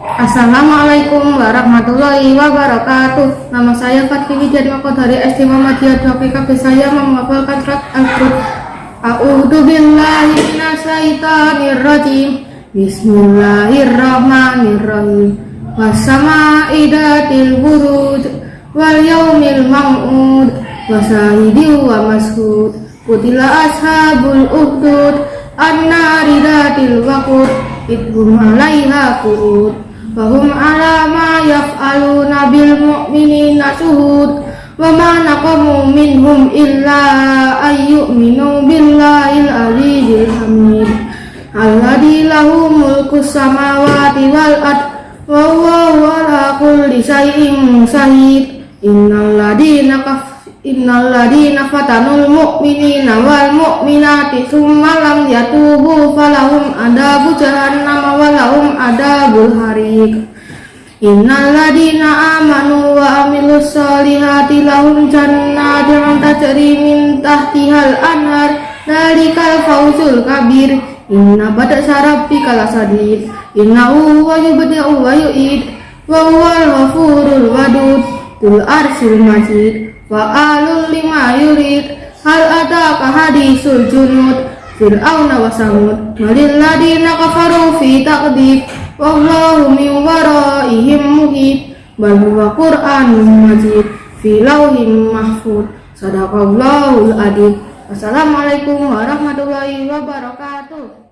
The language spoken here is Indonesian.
Assalamualaikum warahmatullahi wabarakatuh. Nama saya Fatih Wijatmoko dari SD Muhammadiyah 2 PKB Saya menghafalkan surat Al-Qur'an. A'udhu billahi minasyaitanir rajim Bismillahirrahmanirrahim. Wassama'idatil buruj Wal yaumil ma'ud Wasahidi wa mashud Kutila ashabul uhdud. An-naridatil waqud. Idhum Wahum ala ma yaf'aluna bil mu'minina suhud Wa ma naqamu minhum illa ayyu'minu billahil azizil hamid. Alladhi lahu mulku samawati wal ad Wa huwa ala kulli syai'in sahid Innal ladina kaf Innal ladina fatanul mu'minina wal mu'minati Summa lam yatubu falahum adabu jahannam walahum adabul harik Innal ladina amanu wa amilus solihati lahum jannatin tajri min tahtihal anhar. Dalikal fawzul kabir. Inna badak sarabi kalasadid Inna uwa yubdi'u wa yu'id. Wa huwal ghafurul wadud Tul arsil majid Wa alul lima yurid. Hal ataka hadisul junud? Fir'auna wa samud Malilladina kafaru fi taqdib. Wallahu min waraihim muhib Bal huwa Qur'anun majid Fi lauhin mahfud. Sadaqallahul adib. Wassalamualaikum warahmatullahi wabarakatuh